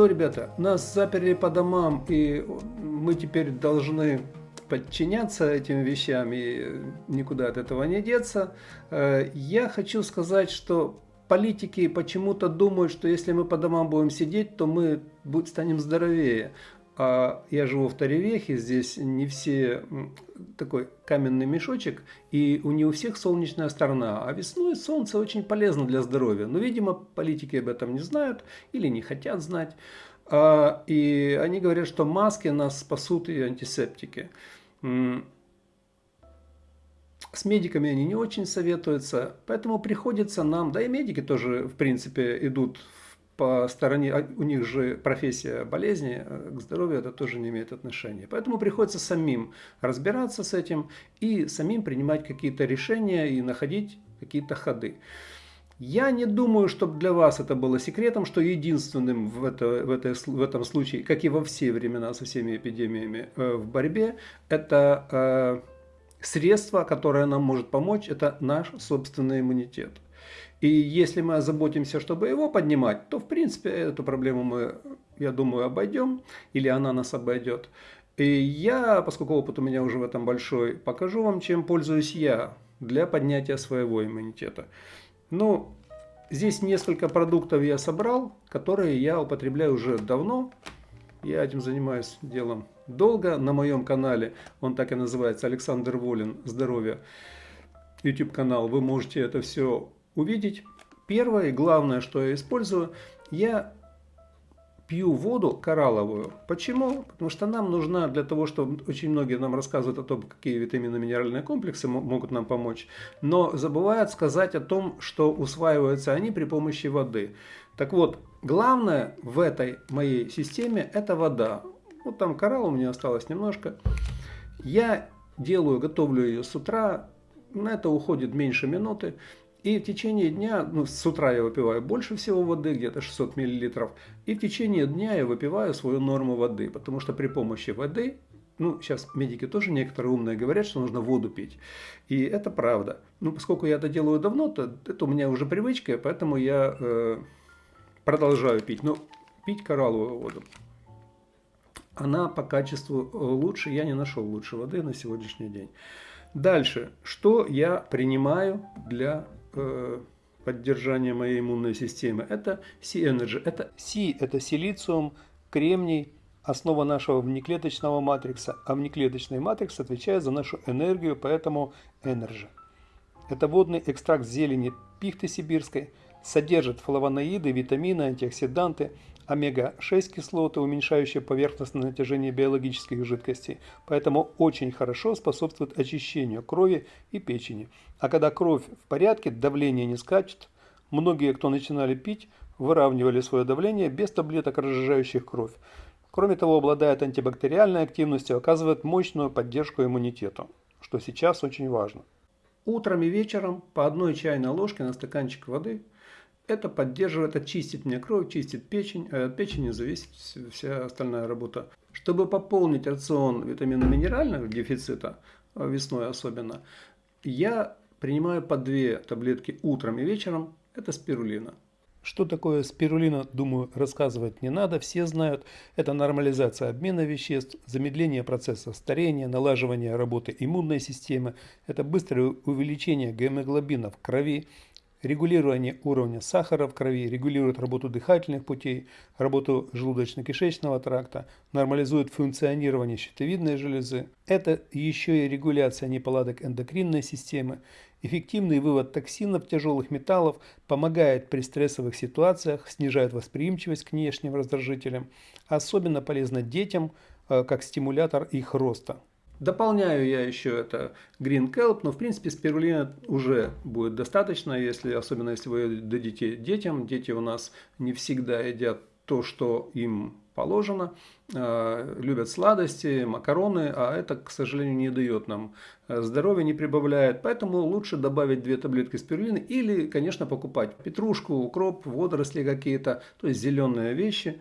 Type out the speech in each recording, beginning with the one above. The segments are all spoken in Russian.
что, ребята, нас заперли по домам, и мы теперь должны подчиняться этим вещам, и никуда от этого не деться. Э, я хочу сказать, что политики почему-то думают, что если мы по домам будем сидеть, то мы станем здоровее. А я живу в Таревехе, здесь не все такой каменный мешочек, и у не у всех солнечная сторона. А весной солнце очень полезно для здоровья. Но, видимо, политики об этом не знают или не хотят знать. А, и они говорят, что маски нас спасут и антисептики. С медиками они не очень советуются, поэтому приходится нам, да и медики тоже, в принципе, идут по стороне, а у них же профессия болезни, э, к здоровью это тоже не имеет отношения. Поэтому приходится самим разбираться с этим и самим принимать какие-то решения и находить какие-то ходы. Я не думаю, чтобы для вас это было секретом, что единственным в, это, в, это, в этом случае, как и во все времена со всеми эпидемиями э, в борьбе, это э, средство, которое нам может помочь, это наш собственный иммунитет. И если мы озаботимся, чтобы его поднимать, то в принципе эту проблему мы, я думаю, обойдем, или она нас обойдет. И я, поскольку опыт у меня уже в этом большой, покажу вам, чем пользуюсь я для поднятия своего иммунитета. Ну, здесь несколько продуктов я собрал, которые я употребляю уже давно. Я этим занимаюсь делом долго на моем канале. Он так и называется, Александр Волин, здоровье. YouTube канал. Вы можете это все увидеть. Первое и главное, что я использую, я пью воду коралловую. Почему? Потому что нам нужна для того, что очень многие нам рассказывают о том, какие витаминно-минеральные комплексы могут нам помочь, но забывают сказать о том, что усваиваются они при помощи воды. Так вот, главное в этой моей системе это вода. Вот там коралл у меня осталось немножко. Я делаю, готовлю ее с утра, на это уходит меньше минуты. И в течение дня, ну, с утра я выпиваю больше всего воды, где-то 600 мл. И в течение дня я выпиваю свою норму воды, потому что при помощи воды, ну, сейчас медики тоже некоторые умные говорят, что нужно воду пить. И это правда. Ну, поскольку я это делаю давно, то это у меня уже привычка, поэтому я э, продолжаю пить. Но пить коралловую воду. Она по качеству лучше, я не нашел лучше воды на сегодняшний день. Дальше, что я принимаю для э, поддержания моей иммунной системы, это C-Energy. Это C – это силициум, кремний, основа нашего внеклеточного матрикса, а внеклеточный матрикс отвечает за нашу энергию, поэтому Energy. Это водный экстракт зелени пихты сибирской, содержит флавоноиды, витамины, антиоксиданты – омега-6 кислоты, уменьшающие поверхностное натяжение биологических жидкостей, поэтому очень хорошо способствует очищению крови и печени. А когда кровь в порядке, давление не скачет, многие, кто начинали пить, выравнивали свое давление без таблеток, разжижающих кровь. Кроме того, обладает антибактериальной активностью, оказывает мощную поддержку иммунитету, что сейчас очень важно. Утром и вечером по одной чайной ложке на стаканчик воды – это поддерживает, это чистит мне кровь, чистит печень, от печени зависит вся остальная работа. Чтобы пополнить рацион витаминно-минерального дефицита, а весной особенно, я принимаю по две таблетки утром и вечером, это спирулина. Что такое спирулина, думаю, рассказывать не надо, все знают. Это нормализация обмена веществ, замедление процесса старения, налаживание работы иммунной системы, это быстрое увеличение гемоглобина в крови, регулирование уровня сахара в крови, регулирует работу дыхательных путей, работу желудочно-кишечного тракта, нормализует функционирование щитовидной железы. Это еще и регуляция неполадок эндокринной системы, эффективный вывод токсинов, тяжелых металлов, помогает при стрессовых ситуациях, снижает восприимчивость к внешним раздражителям, особенно полезно детям э, как стимулятор их роста. Дополняю я еще это Green Kelp, но в принципе спирулина уже будет достаточно, если, особенно если вы дадите детям. Дети у нас не всегда едят то, что им положено, э, любят сладости, макароны, а это, к сожалению, не дает нам э, здоровья, не прибавляет. Поэтому лучше добавить две таблетки спирулины или, конечно, покупать петрушку, укроп, водоросли какие-то, то есть зеленые вещи.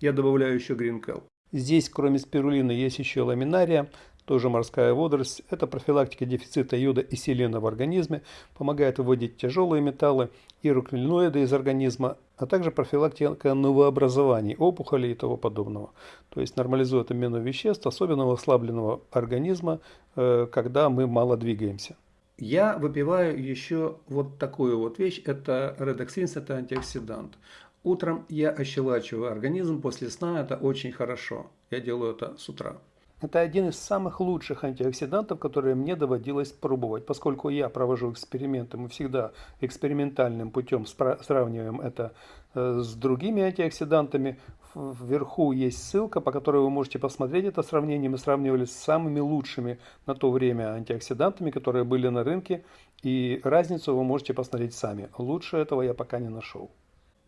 Я добавляю еще Green Kelp. Здесь, кроме спирулины, есть еще ламинария, тоже морская водоросль. Это профилактика дефицита йода и селена в организме, помогает выводить тяжелые металлы и руконоиды из организма, а также профилактика новообразований, опухолей и того подобного. То есть нормализует обмен веществ, особенно у ослабленного организма, э, когда мы мало двигаемся. Я выпиваю еще вот такую вот вещь, это редоксин, это антиоксидант. Утром я ощелачиваю организм после сна, это очень хорошо. Я делаю это с утра. Это один из самых лучших антиоксидантов, которые мне доводилось пробовать, поскольку я провожу эксперименты, мы всегда экспериментальным путем сравниваем это э, с другими антиоксидантами. Вверху есть ссылка, по которой вы можете посмотреть это сравнение. Мы сравнивали с самыми лучшими на то время антиоксидантами, которые были на рынке, и разницу вы можете посмотреть сами. Лучше этого я пока не нашел.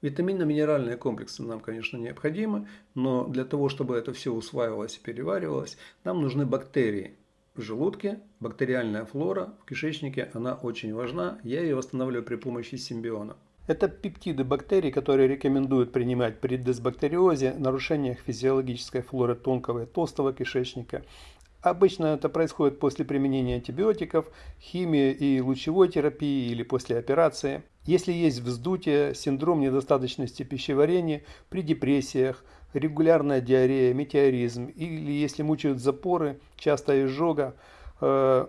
Витаминно-минеральные комплексы нам, конечно, необходимы, но для того, чтобы это все усваивалось и переваривалось, нам нужны бактерии. В желудке бактериальная флора в кишечнике, она очень важна. Я ее восстанавливаю при помощи симбиона. Это пептиды бактерий, которые рекомендуют принимать при дисбактериозе, нарушениях физиологической флоры тонкого и толстого кишечника, Обычно это происходит после применения антибиотиков, химии и лучевой терапии или после операции. Если есть вздутие, синдром недостаточности пищеварения при депрессиях, регулярная диарея, метеоризм или если мучают запоры, частая изжога, э,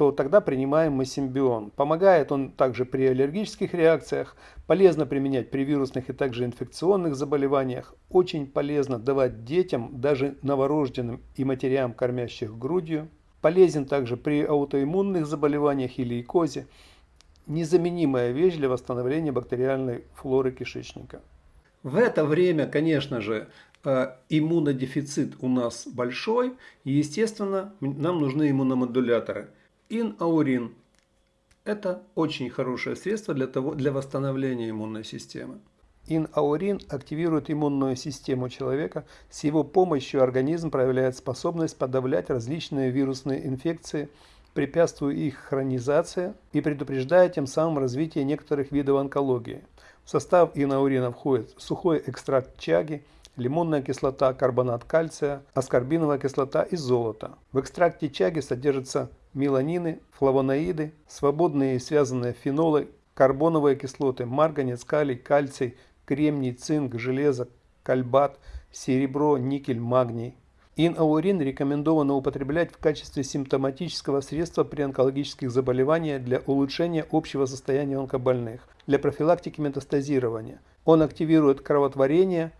то тогда принимаем мы симбион. Помогает он также при аллергических реакциях, полезно применять при вирусных и также инфекционных заболеваниях, очень полезно давать детям, даже новорожденным и матерям, кормящих грудью, полезен также при аутоиммунных заболеваниях или икозе, незаменимая вещь для восстановления бактериальной флоры кишечника. В это время, конечно же, э, иммунодефицит у нас большой, и, естественно, нам нужны иммуномодуляторы – Инаурин – это очень хорошее средство для, того, для восстановления иммунной системы. Инаурин активирует иммунную систему человека. С его помощью организм проявляет способность подавлять различные вирусные инфекции, препятствуя их хронизации и предупреждая тем самым развитие некоторых видов онкологии. В состав инаурина входит сухой экстракт чаги, лимонная кислота, карбонат кальция, аскорбиновая кислота и золото. В экстракте чаги содержится меланины, флавоноиды, свободные и связанные фенолы, карбоновые кислоты, марганец, калий, кальций, кремний, цинк, железо, кальбат, серебро, никель, магний. Инаурин рекомендовано употреблять в качестве симптоматического средства при онкологических заболеваниях для улучшения общего состояния онкобольных, для профилактики метастазирования. Он активирует кровотворение,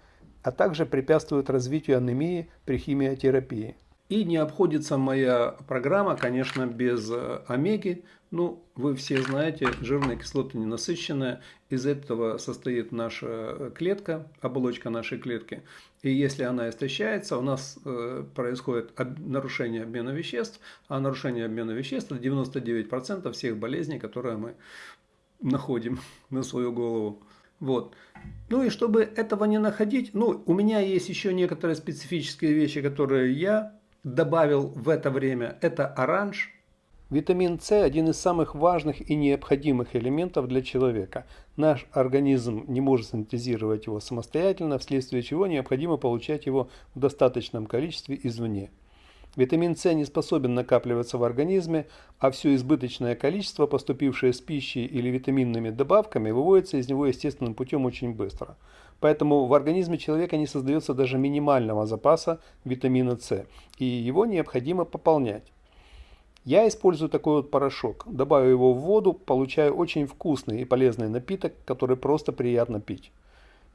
а также препятствует развитию анемии при химиотерапии. И не обходится моя программа, конечно, без э, омеги. Ну, вы все знаете, жирная кислота ненасыщенная. Из этого состоит наша э, клетка, оболочка нашей клетки. И если она истощается, у нас э, происходит нарушение обмена веществ. А нарушение обмена веществ – это 99% всех болезней, которые мы находим на свою голову. Вот. Ну и чтобы этого не находить, ну, у меня есть еще некоторые специфические вещи, которые я добавил в это время, это оранж. Витамин С – один из самых важных и необходимых элементов для человека. Наш организм не может синтезировать его самостоятельно, вследствие чего необходимо получать его в достаточном количестве извне. Витамин С не способен накапливаться в организме, а все избыточное количество, поступившее с пищей или витаминными добавками, выводится из него естественным путем очень быстро. Поэтому в организме человека не создается даже минимального запаса витамина С, и его необходимо пополнять. Я использую такой вот порошок. Добавив его в воду, получаю очень вкусный и полезный напиток, который просто приятно пить.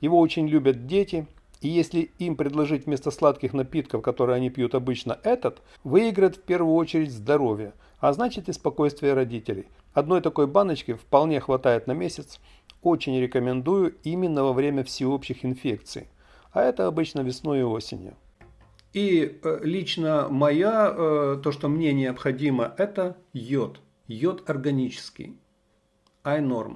Его очень любят дети, и если им предложить вместо сладких напитков, которые они пьют обычно, этот, выиграет в первую очередь здоровье, а значит и спокойствие родителей. Одной такой баночки вполне хватает на месяц. Очень рекомендую именно во время всеобщих инфекций. А это обычно весной и осенью. И э, лично моя, э, то, что мне необходимо, это йод. Йод органический. iNorm.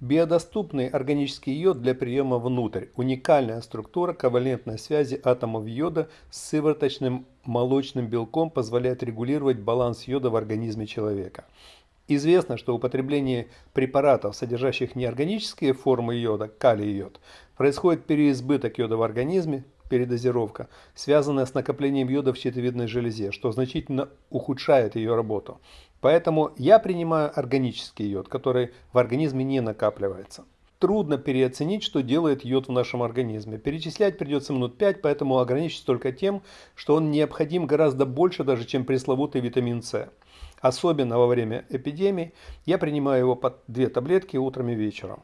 Биодоступный органический йод для приема внутрь. Уникальная структура ковалентной связи атомов йода с сывороточным молочным белком позволяет регулировать баланс йода в организме человека. Известно, что употребление препаратов, содержащих неорганические формы йода, калий йод, происходит переизбыток йода в организме, передозировка, связанная с накоплением йода в щитовидной железе, что значительно ухудшает ее работу. Поэтому я принимаю органический йод, который в организме не накапливается. Трудно переоценить, что делает йод в нашем организме. Перечислять придется минут 5, поэтому ограничусь только тем, что он необходим гораздо больше даже, чем пресловутый витамин С. Особенно во время эпидемии я принимаю его под две таблетки утром и вечером.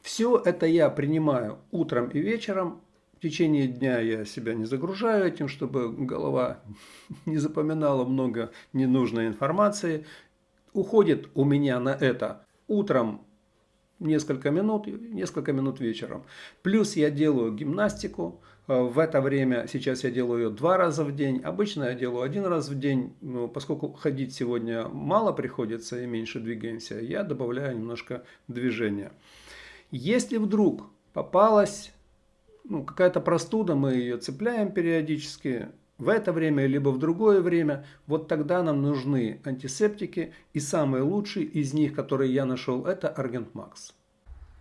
Все это я принимаю утром и вечером. В течение дня я себя не загружаю этим, чтобы голова не запоминала много ненужной информации. Уходит у меня на это утром несколько минут, несколько минут вечером. Плюс я делаю гимнастику, в это время сейчас я делаю ее два раза в день. Обычно я делаю один раз в день. Но поскольку ходить сегодня мало приходится и меньше двигаемся, я добавляю немножко движения. Если вдруг попалась ну, какая-то простуда, мы ее цепляем периодически, в это время, либо в другое время, вот тогда нам нужны антисептики. И самый лучший из них, который я нашел, это Argent Max.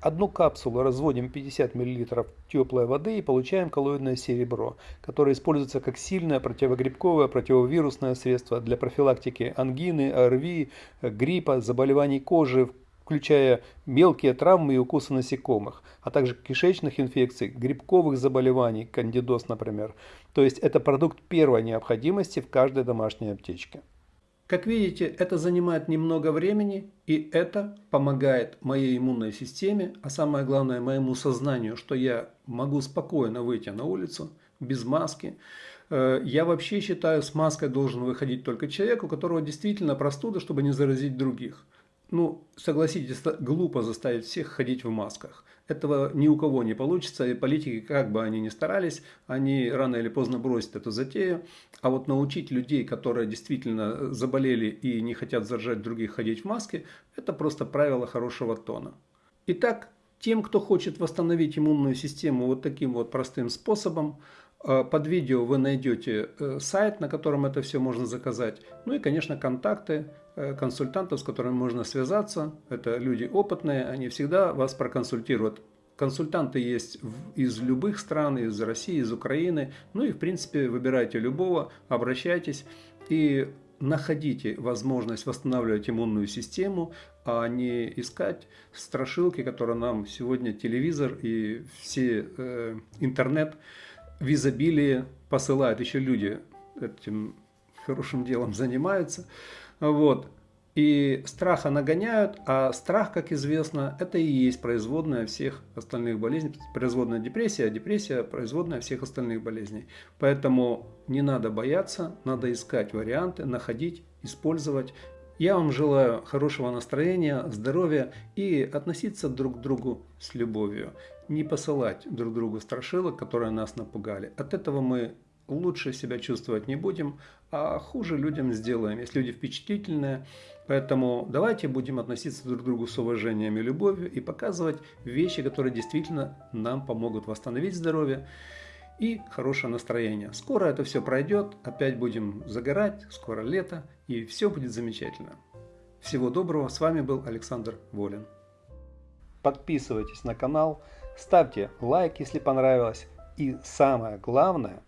Одну капсулу разводим 50 мл теплой воды и получаем коллоидное серебро, которое используется как сильное противогрибковое противовирусное средство для профилактики ангины, ОРВИ, гриппа, заболеваний кожи, включая мелкие травмы и укусы насекомых, а также кишечных инфекций, грибковых заболеваний, кандидоз, например. То есть это продукт первой необходимости в каждой домашней аптечке. Как видите, это занимает немного времени, и это помогает моей иммунной системе, а самое главное моему сознанию, что я могу спокойно выйти на улицу без маски. Э, я вообще считаю, с маской должен выходить только человек, у которого действительно простуда, чтобы не заразить других. Ну, согласитесь, глупо заставить всех ходить в масках. Этого ни у кого не получится, и политики, как бы они ни старались, они рано или поздно бросят эту затею. А вот научить людей, которые действительно заболели и не хотят заражать других ходить в маске, это просто правило хорошего тона. Итак, тем, кто хочет восстановить иммунную систему вот таким вот простым способом, под видео вы найдете э, сайт, на котором это все можно заказать. Ну и, конечно, контакты Э, консультантов, с которыми можно связаться. Это люди опытные, они всегда вас проконсультируют. Консультанты есть из любых стран, из России, из Украины. Ну и в принципе выбирайте любого, обращайтесь и находите возможность восстанавливать иммунную систему, а не искать страшилки, которые нам сегодня телевизор и все э, интернет в изобилии посылают. Еще люди этим хорошим делом занимаются. Вот. И страха нагоняют, а страх, как известно, это и есть производная всех остальных болезней, производная депрессия, а депрессия производная всех остальных болезней. Поэтому не надо бояться, надо искать варианты, находить, использовать. Я вам желаю хорошего настроения, здоровья и относиться друг к другу с любовью. Не посылать друг другу страшилок, которые нас напугали. От этого мы лучше себя чувствовать не будем, а хуже людям сделаем, если люди впечатлительные. Поэтому давайте будем относиться друг к другу с уважением и любовью и показывать вещи, которые действительно нам помогут восстановить здоровье и хорошее настроение. Скоро это все пройдет, опять будем загорать, скоро лето и все будет замечательно. Всего доброго, с вами был Александр Волин. Подписывайтесь на канал, ставьте лайк, если понравилось. И самое главное...